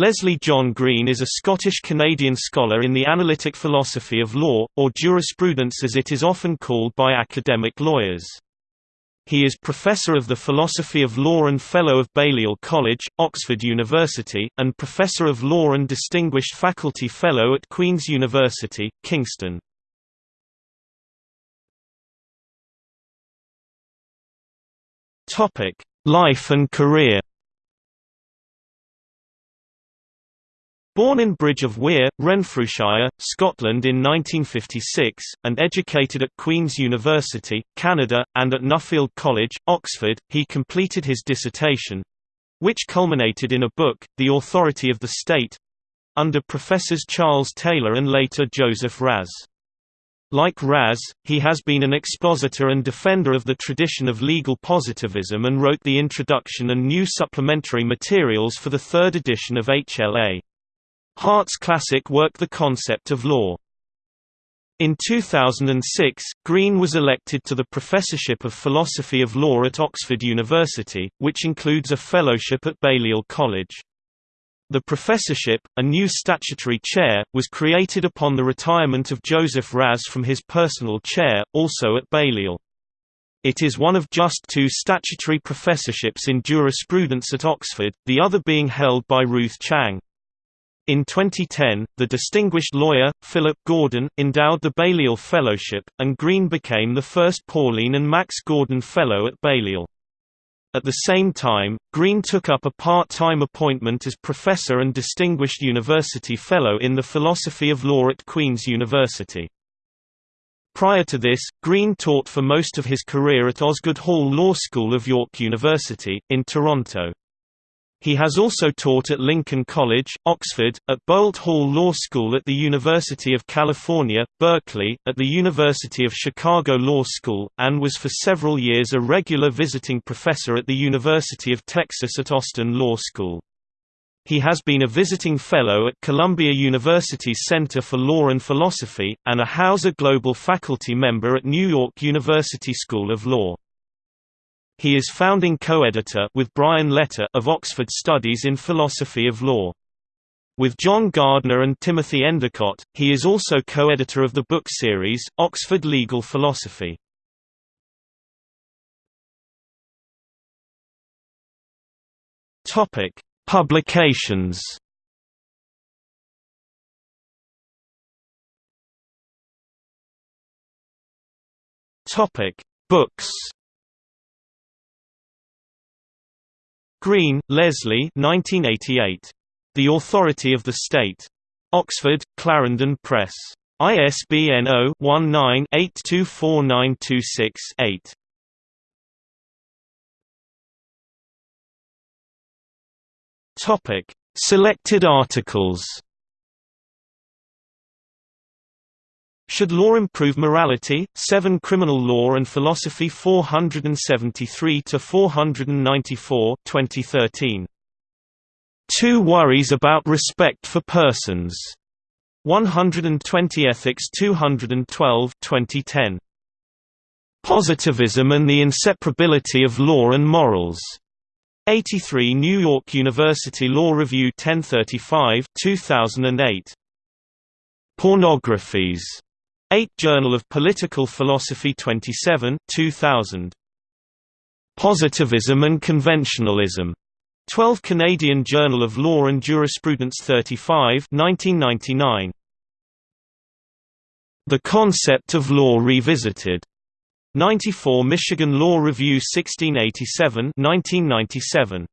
Leslie John Green is a Scottish-Canadian scholar in the analytic philosophy of law, or jurisprudence as it is often called by academic lawyers. He is Professor of the Philosophy of Law and Fellow of Balliol College, Oxford University, and Professor of Law and Distinguished Faculty Fellow at Queen's University, Kingston. Life and career Born in Bridge of Weir, Renfrewshire, Scotland in 1956, and educated at Queen's University, Canada, and at Nuffield College, Oxford, he completed his dissertation—which culminated in a book, The Authority of the State—under Professors Charles Taylor and later Joseph Raz. Like Raz, he has been an expositor and defender of the tradition of legal positivism and wrote the introduction and new supplementary materials for the third edition of HLA. Hart's classic work The Concept of Law. In 2006, Green was elected to the Professorship of Philosophy of Law at Oxford University, which includes a fellowship at Balliol College. The professorship, a new statutory chair, was created upon the retirement of Joseph Raz from his personal chair, also at Balliol. It is one of just two statutory professorships in jurisprudence at Oxford, the other being held by Ruth Chang. In 2010, the distinguished lawyer, Philip Gordon, endowed the Balliol Fellowship, and Green became the first Pauline and Max Gordon Fellow at Balliol. At the same time, Green took up a part-time appointment as Professor and Distinguished University Fellow in the Philosophy of Law at Queen's University. Prior to this, Green taught for most of his career at Osgoode Hall Law School of York University, in Toronto. He has also taught at Lincoln College, Oxford, at Boalt Hall Law School at the University of California, Berkeley, at the University of Chicago Law School, and was for several years a regular visiting professor at the University of Texas at Austin Law School. He has been a visiting fellow at Columbia University's Center for Law and Philosophy, and a Hauser Global faculty member at New York University School of Law. He is founding co-editor with Brian Leiter of Oxford Studies in Philosophy of Law. With John Gardner and Timothy Endicott, he is also co-editor of the book series, Oxford Legal Philosophy. Publications Books Green, Leslie 1988. The Authority of the State. Oxford, Clarendon Press. ISBN 0-19-824926-8. Topic: Selected articles. Should Law Improve Morality? 7 Criminal Law and Philosophy 473 to 494, 2013. Two Worries About Respect for Persons. 120 Ethics 212 2010. Positivism and the Inseparability of Law and Morals. 83 New York University Law Review 1035 2008. Pornographies 8 Journal of Political Philosophy 27 2000. Positivism and Conventionalism. 12 Canadian Journal of Law and Jurisprudence 35 1999. The Concept of Law Revisited. 94 Michigan Law Review 1687 1997.